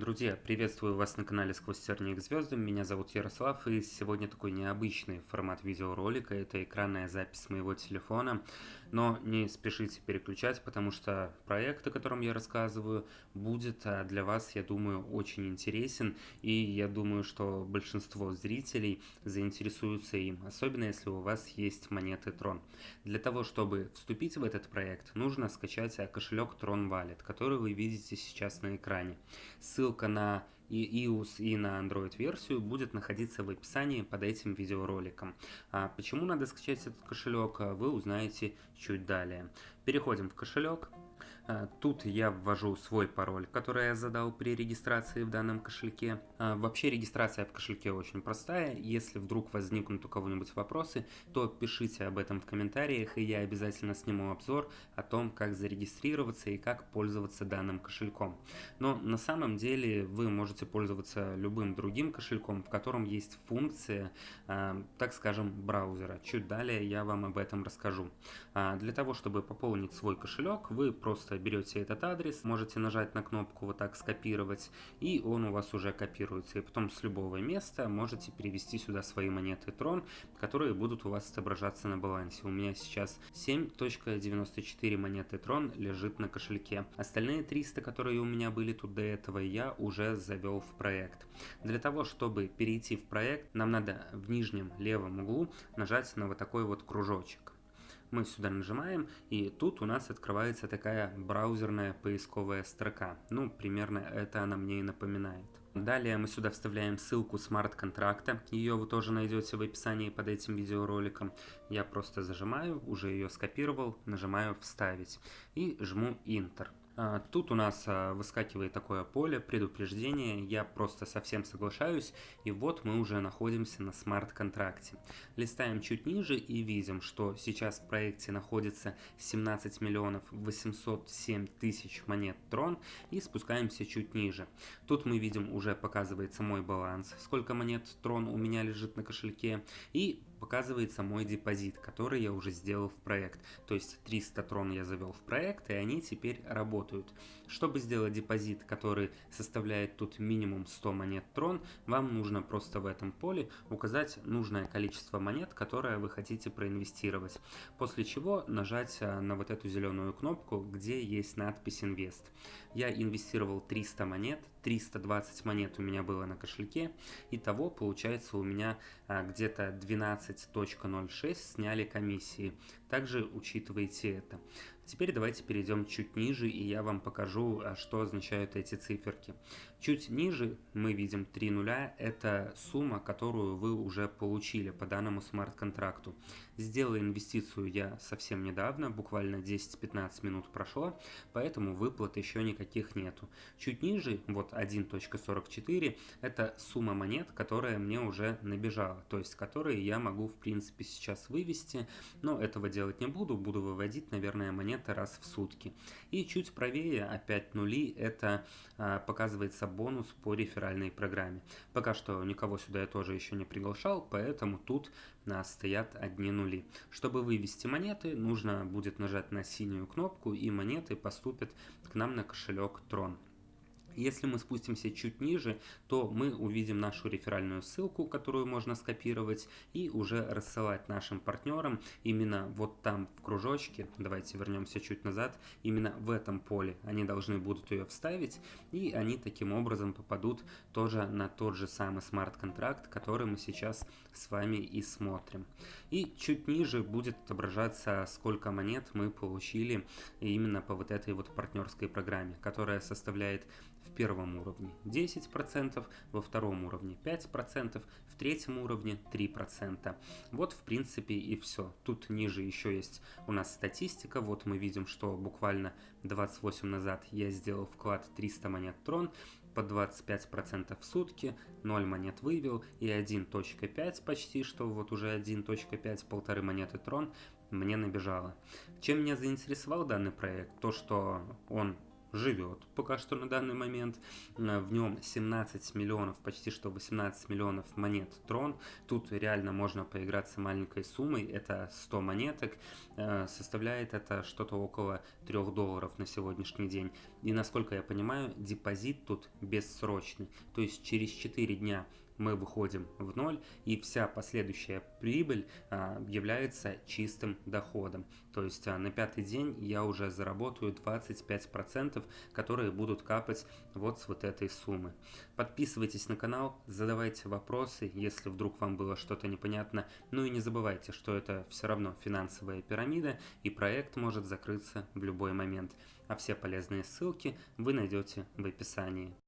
Друзья, приветствую вас на канале Сквозь тернии к звездам, меня зовут Ярослав и сегодня такой необычный формат видеоролика, это экранная запись моего телефона, но не спешите переключать, потому что проект, о котором я рассказываю, будет а, для вас, я думаю, очень интересен и я думаю, что большинство зрителей заинтересуются им, особенно если у вас есть монеты Tron. Для того, чтобы вступить в этот проект, нужно скачать а, кошелек Tron Wallet, который вы видите сейчас на экране. Ссылка на и iOS и на Android версию будет находиться в описании под этим видеороликом. А почему надо скачать этот кошелек, вы узнаете чуть далее. Переходим в кошелек. А, тут я ввожу свой пароль, который я задал при регистрации в данном кошельке. А, вообще регистрация в кошельке очень простая. Если вдруг возникнут у кого-нибудь вопросы, то пишите об этом в комментариях, и я обязательно сниму обзор о том, как зарегистрироваться и как пользоваться данным кошельком. Но на самом деле вы можете пользоваться любым другим кошельком, в котором есть функция, а, так скажем, браузера. Чуть далее я вам об этом расскажу. Для того, чтобы пополнить свой кошелек, вы просто берете этот адрес, можете нажать на кнопку вот так скопировать, и он у вас уже копируется. И потом с любого места можете перевести сюда свои монеты Tron, которые будут у вас отображаться на балансе. У меня сейчас 7.94 монеты Tron лежит на кошельке. Остальные 300, которые у меня были тут до этого, я уже завел в проект. Для того, чтобы перейти в проект, нам надо в нижнем левом углу нажать на вот такой вот кружочек мы сюда нажимаем, и тут у нас открывается такая браузерная поисковая строка. Ну, примерно это она мне и напоминает. Далее мы сюда вставляем ссылку смарт-контракта, ее вы тоже найдете в описании под этим видеороликом. Я просто зажимаю, уже ее скопировал, нажимаю «Вставить» и жму «Enter». А, тут у нас а, выскакивает такое поле предупреждения, я просто совсем соглашаюсь, и вот мы уже находимся на смарт-контракте. Листаем чуть ниже и видим, что сейчас в проекте находится 17 миллионов 807 тысяч монет Трон, и спускаемся чуть ниже. Тут мы видим, уже показывается мой баланс, сколько монет Трон у меня лежит на кошельке, и показывается мой депозит, который я уже сделал в проект. То есть 300 трон я завел в проект, и они теперь работают. Чтобы сделать депозит, который составляет тут минимум 100 монет трон, вам нужно просто в этом поле указать нужное количество монет, которое вы хотите проинвестировать. После чего нажать э, на вот эту зеленую кнопку, где есть надпись «Инвест». Я инвестировал 300 монет, 320 монет у меня было на кошельке. Итого получается у меня а, где-то 12.06 сняли комиссии. Также учитывайте это. Теперь давайте перейдем чуть ниже, и я вам покажу, а, что означают эти циферки. Чуть ниже мы видим 3 нуля, это сумма, которую вы уже получили по данному смарт-контракту. Сделал инвестицию я совсем недавно, буквально 10-15 минут прошло, поэтому выплат еще никаких нету. Чуть ниже, вот 1.44, это сумма монет, которая мне уже набежала, то есть которые я могу в принципе сейчас вывести, но этого делать не буду, буду выводить, наверное, монеты раз в сутки. И чуть правее, опять нули, это а, показывается бонус по реферальной программе. Пока что никого сюда я тоже еще не приглашал, поэтому тут стоят одни нули. Чтобы вывести монеты, нужно будет нажать на синюю кнопку и монеты поступят к нам на кошелек Tron. Если мы спустимся чуть ниже, то мы увидим нашу реферальную ссылку, которую можно скопировать и уже рассылать нашим партнерам именно вот там в кружочке. Давайте вернемся чуть назад. Именно в этом поле они должны будут ее вставить и они таким образом попадут тоже на тот же самый смарт-контракт, который мы сейчас с вами и смотрим. И чуть ниже будет отображаться, сколько монет мы получили именно по вот этой вот партнерской программе, которая составляет в первом уровне 10%, во втором уровне 5%, в третьем уровне 3%. Вот в принципе и все. Тут ниже еще есть у нас статистика. Вот мы видим, что буквально 28 назад я сделал вклад 300 монет трон, по 25% в сутки, 0 монет вывел и 1.5 почти, что вот уже 1.5, полторы монеты трон мне набежало. Чем меня заинтересовал данный проект? То, что он живет пока что на данный момент. Э, в нем 17 миллионов, почти что 18 миллионов монет Трон. Тут реально можно поиграться маленькой суммой, это 100 монеток. Э, составляет это что-то около 3 долларов на сегодняшний день. И насколько я понимаю, депозит тут бессрочный. То есть через 4 дня мы выходим в ноль, и вся последующая прибыль а, является чистым доходом. То есть а, на пятый день я уже заработаю 25%, которые будут капать вот с вот этой суммы. Подписывайтесь на канал, задавайте вопросы, если вдруг вам было что-то непонятно. Ну и не забывайте, что это все равно финансовая пирамида, и проект может закрыться в любой момент. А все полезные ссылки вы найдете в описании.